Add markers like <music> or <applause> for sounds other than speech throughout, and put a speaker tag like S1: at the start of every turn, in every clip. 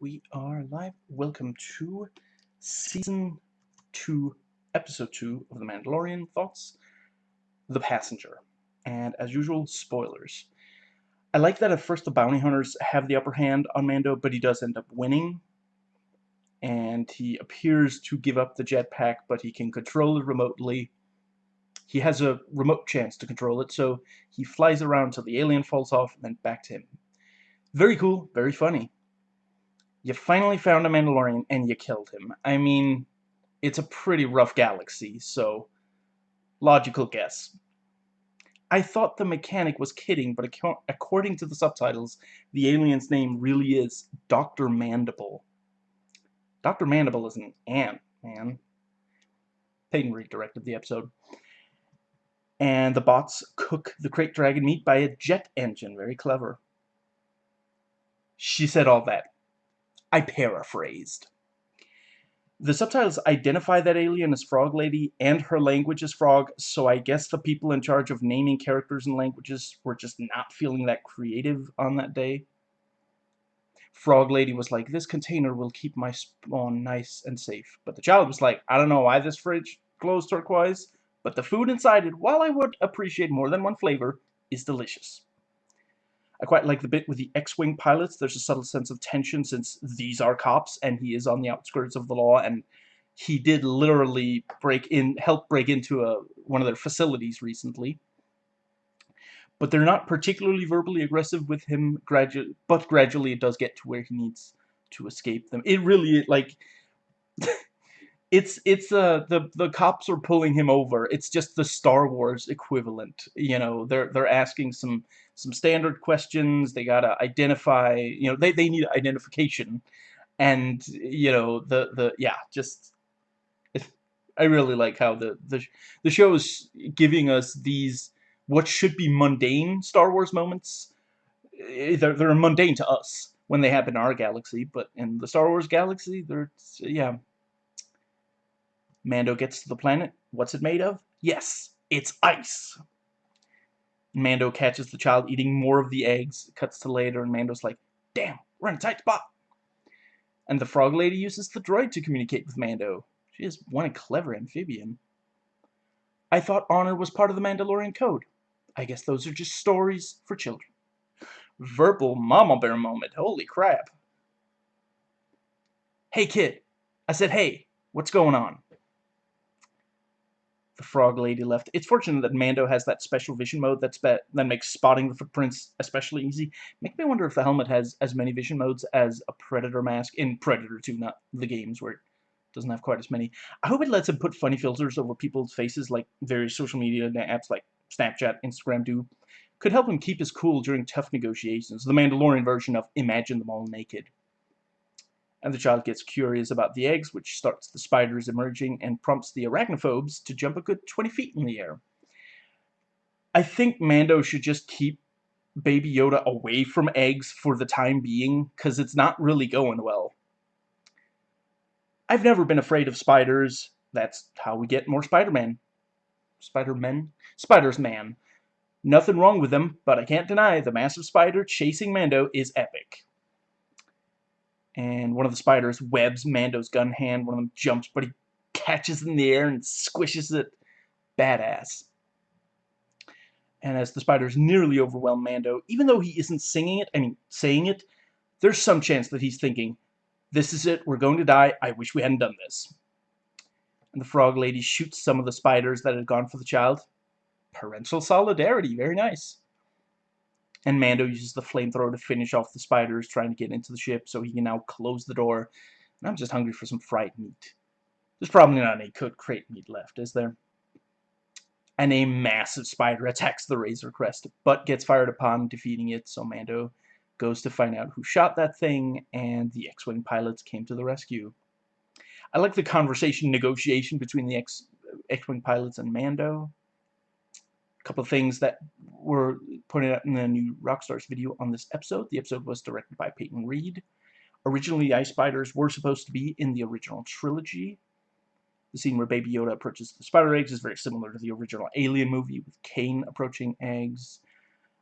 S1: we are live. Welcome to season two, episode two of The Mandalorian Thoughts, The Passenger. And as usual, spoilers. I like that at first the bounty hunters have the upper hand on Mando, but he does end up winning. And he appears to give up the jetpack, but he can control it remotely. He has a remote chance to control it, so he flies around till the alien falls off and then back to him. Very cool, very funny. You finally found a Mandalorian and you killed him. I mean, it's a pretty rough galaxy, so logical guess. I thought the mechanic was kidding, but according to the subtitles, the alien's name really is Dr. Mandible. Dr. Mandible is an ant, man. Peyton Reed directed the episode. And the bots cook the krayt dragon meat by a jet engine. Very clever. She said all that. I paraphrased. The subtitles identify that alien as Frog Lady and her language as Frog, so I guess the people in charge of naming characters and languages were just not feeling that creative on that day. Frog Lady was like, this container will keep my spawn nice and safe. But the child was like, I don't know why this fridge glows turquoise, but the food inside it, while I would appreciate more than one flavor, is delicious. I quite like the bit with the X-Wing pilots. There's a subtle sense of tension since these are cops and he is on the outskirts of the law and he did literally break in, help break into a, one of their facilities recently. But they're not particularly verbally aggressive with him, gradu but gradually it does get to where he needs to escape them. It really, like, <laughs> it's it's uh the the cops are pulling him over. It's just the Star Wars equivalent. You know, they're they're asking some some standard questions. They gotta identify. You know, they they need identification, and you know the the yeah just. I really like how the the the show is giving us these what should be mundane Star Wars moments. Eh, they're they're mundane to us when they happen in our galaxy, but in the Star Wars galaxy, they're yeah Mando gets to the planet. What's it made of? Yes, it's ice. Mando catches the child eating more of the eggs. Cuts to later, and Mando's like, damn, we're in a tight spot. And the frog lady uses the droid to communicate with Mando. She is one clever amphibian. I thought honor was part of the Mandalorian code. I guess those are just stories for children. Verbal mama bear moment. Holy crap. Hey, kid. I said, hey, what's going on? The frog lady left. It's fortunate that Mando has that special vision mode that's that makes spotting the footprints especially easy. Make me wonder if the helmet has as many vision modes as a Predator mask in Predator 2, not the games where it doesn't have quite as many. I hope it lets him put funny filters over people's faces like various social media apps like Snapchat, Instagram do. Could help him keep his cool during tough negotiations. The Mandalorian version of Imagine Them All Naked and the child gets curious about the eggs, which starts the spiders emerging and prompts the arachnophobes to jump a good 20 feet in the air. I think Mando should just keep Baby Yoda away from eggs for the time being, because it's not really going well. I've never been afraid of spiders. That's how we get more Spider-Man. Spider-Men? Spiders-Man. Nothing wrong with them, but I can't deny the massive spider chasing Mando is epic and one of the spiders webs Mando's gun hand. One of them jumps, but he catches in the air and squishes it. Badass. And as the spiders nearly overwhelm Mando, even though he isn't singing it, I mean, saying it, there's some chance that he's thinking, this is it, we're going to die, I wish we hadn't done this. And the frog lady shoots some of the spiders that had gone for the child. Parental solidarity, very nice and Mando uses the flamethrower to finish off the spiders trying to get into the ship so he can now close the door. And I'm just hungry for some fried meat. There's probably not any cooked krayt meat left, is there? And a massive spider attacks the Razor Crest, but gets fired upon, defeating it, so Mando goes to find out who shot that thing, and the X-Wing pilots came to the rescue. I like the conversation negotiation between the X-Wing pilots and Mando couple of things that were pointed out in the new Rockstars video on this episode. The episode was directed by Peyton Reed. Originally, the Ice Spiders were supposed to be in the original trilogy. The scene where Baby Yoda approaches the spider eggs is very similar to the original Alien movie with Kane approaching eggs.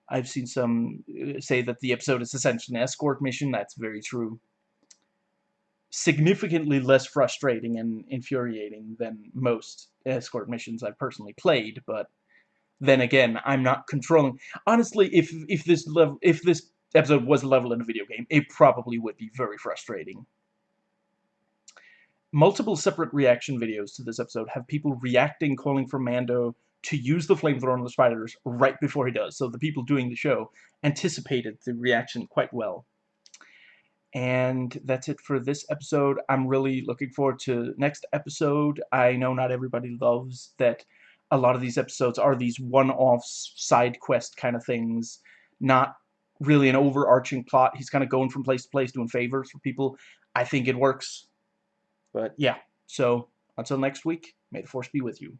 S1: I've seen some uh, say that the episode is essentially an escort mission. That's very true. significantly less frustrating and infuriating than most escort missions I've personally played, but then again, I'm not controlling. Honestly, if if this level if this episode was a level in a video game, it probably would be very frustrating. Multiple separate reaction videos to this episode have people reacting, calling for Mando to use the flamethrower on the spiders right before he does. So the people doing the show anticipated the reaction quite well. And that's it for this episode. I'm really looking forward to next episode. I know not everybody loves that a lot of these episodes are these one-off side quest kind of things, not really an overarching plot. He's kind of going from place to place doing favors for people. I think it works. But yeah, so until next week, may the force be with you.